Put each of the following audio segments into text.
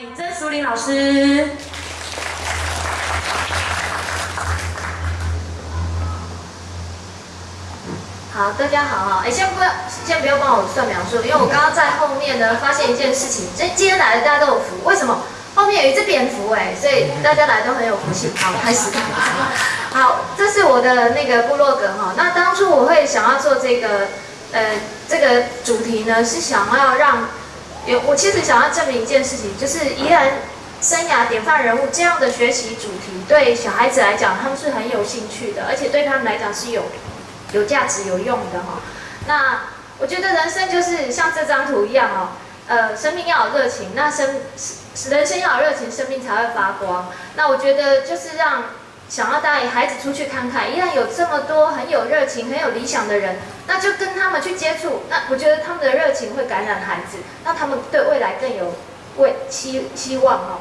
嗨，曾淑玲老师。好，大家好啊，哎，先不要，先不要帮我算描述，因为我刚刚在后面呢发现一件事情，今今天来的大家都有福，为什么？后面有一只蝙蝠哎，所以大家来都很有福气。好，开始。好，这是我的那个部落格哈。那当初我会想要做这个，呃，这个主题呢，是想要让，有我其实想要证明一件事情，就是宜兰生涯典范人物这样的学习主题，对小孩子来讲，他们是很有兴趣的，而且对他们来讲是有有价值、有用的哈。那我觉得人生就是像这张图一样哦，呃，生命要有热情，那生。人生要有热情，生命才会发光。那我觉得就是让想要带孩子出去看看，依然有这么多很有热情、很有理想的人，那就跟他们去接触。那我觉得他们的热情会感染孩子，让他们对未来更有未期希望哦。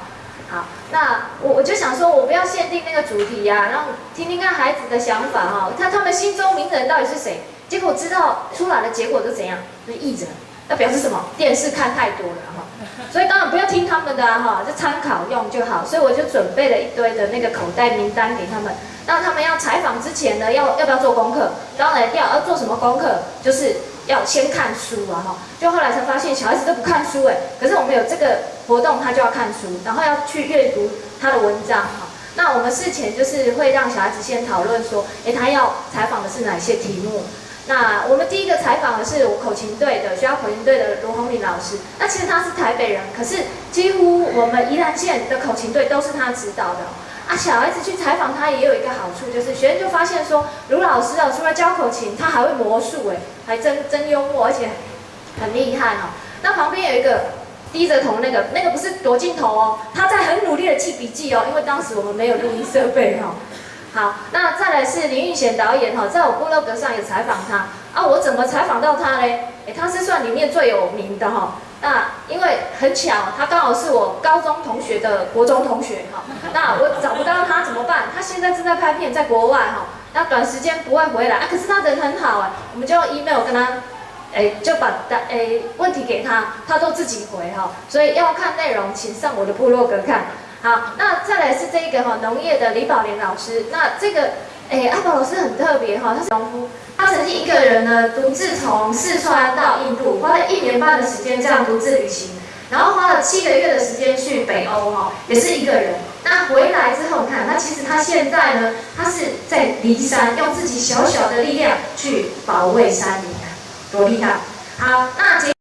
好，那我我就想说，我不要限定那个主题呀，让听听看孩子的想法哈。看他们心中名人到底是谁？结果知道出来的结果是怎样？是艺人。那表示什么？电视看太多了哈，所以当然不要听他们的哈，就参考用就好。所以我就准备了一堆的那个口袋名单给他们。那他们要采访之前呢，要要不要做功课？当然要。要做什么功课？就是要先看书啊哈。就后来才发现，小孩子都不看书哎。可是我们有这个活动，他就要看书，然后要去阅读他的文章哈。那我们事前就是会让小孩子先讨论说，哎，他要采访的是哪些题目？那我们第一个采访的是我口琴队的学校口琴队的罗红林老师。那其实他是台北人，可是几乎我们宜兰县的口琴队都是他指导的。啊，小孩子去采访他也有一个好处，就是学生就发现说，卢老师啊，除了教口琴，他还会魔术哎，还真真幽默，而且很厉害哦。那旁边有一个低着头那个，那个不是躲镜头哦，他在很努力的记笔记哦，因为当时我们没有录音设备哦。好，那再来是林玉贤导演哈，在我部落格上有采访他啊，我怎么采访到他嘞？哎，他是算里面最有名的哈。那因为很巧，他刚好是我高中同学的国中同学哈。那我找不到他怎么办？他现在正在拍片，在国外哈。那短时间不会回来啊，可是他人很好哎，我们就用 email 跟他，哎，就把的哎问题给他，他都自己回哈。所以要看内容，请上我的部落格看。好，那再来是这一个哈农业的李宝莲老师。那这个，哎，阿宝老师很特别哈，他是农夫，他曾经一个人呢独自从四川到印度，花了一年半的时间这样独自旅行，然后花了七个月的时间去北欧哈，也是一个人。那回来之后，看，那其实他现在呢，他是在骊山，用自己小小的力量去保卫山林，多厉害！好，那。